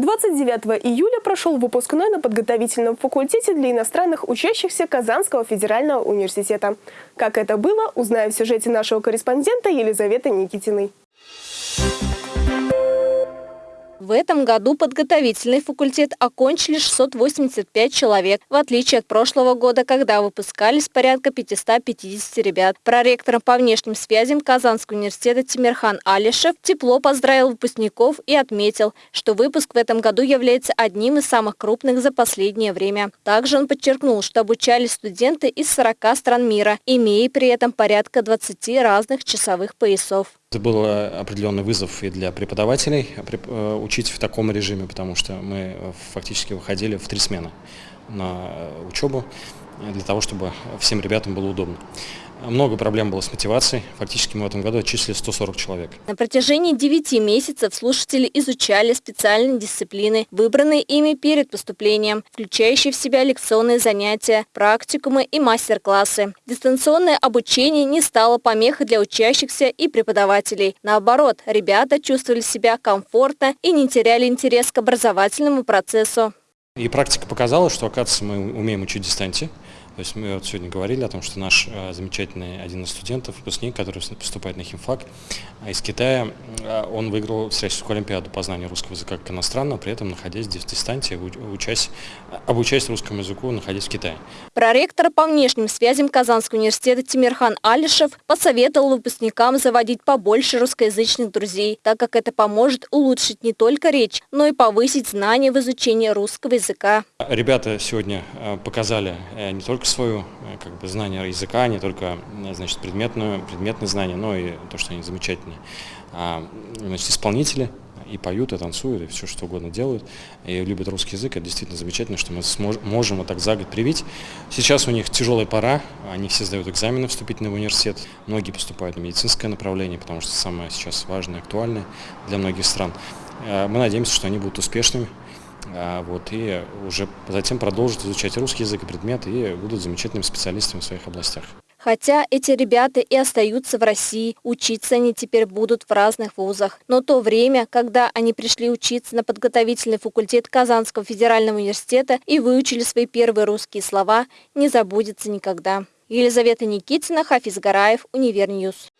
29 июля прошел выпускной на подготовительном факультете для иностранных учащихся Казанского федерального университета. Как это было, узнаем в сюжете нашего корреспондента Елизаветы Никитиной. В этом году подготовительный факультет окончили 685 человек, в отличие от прошлого года, когда выпускались порядка 550 ребят. Проректором по внешним связям Казанского университета Тимирхан Алишев тепло поздравил выпускников и отметил, что выпуск в этом году является одним из самых крупных за последнее время. Также он подчеркнул, что обучались студенты из 40 стран мира, имея при этом порядка 20 разных часовых поясов. Это был определенный вызов и для преподавателей э, учить в таком режиме, потому что мы э, фактически выходили в три смены на э, учебу для того, чтобы всем ребятам было удобно. Много проблем было с мотивацией. Фактически мы в этом году отчислили 140 человек. На протяжении 9 месяцев слушатели изучали специальные дисциплины, выбранные ими перед поступлением, включающие в себя лекционные занятия, практикумы и мастер-классы. Дистанционное обучение не стало помехой для учащихся и преподавателей. Наоборот, ребята чувствовали себя комфортно и не теряли интерес к образовательному процессу. И практика показала, что, оказывается, мы умеем учить дистанции. То есть мы вот сегодня говорили о том, что наш э, замечательный один из студентов, выпускник, который поступает на химфак а из Китая, э, он выиграл Всероссийскую олимпиаду по знанию русского языка как иностранного, при этом находясь в дистанции, учась, обучаясь русскому языку, находясь в Китае. Проректор по внешним связям Казанского университета Тимирхан Алишев посоветовал выпускникам заводить побольше русскоязычных друзей, так как это поможет улучшить не только речь, но и повысить знания в изучении русского языка. Ребята сегодня э, показали не только свое э, как бы, знание языка, не только э, значит, предметную, предметные знания, но и то, что они замечательные. А, значит, исполнители и поют, и танцуют, и все что угодно делают, и любят русский язык. Это действительно замечательно, что мы можем вот так за год привить. Сейчас у них тяжелая пора, они все сдают экзамены вступительные в университет, многие поступают на медицинское направление, потому что самое сейчас важное, актуальное для многих стран. Э, мы надеемся, что они будут успешными, а, вот, и уже затем продолжат изучать русский язык и предметы и будут замечательными специалистами в своих областях. Хотя эти ребята и остаются в России, учиться они теперь будут в разных вузах. Но то время, когда они пришли учиться на подготовительный факультет Казанского федерального университета и выучили свои первые русские слова, не забудется никогда. Елизавета Никитина, Хафиз Гараев, Univer News.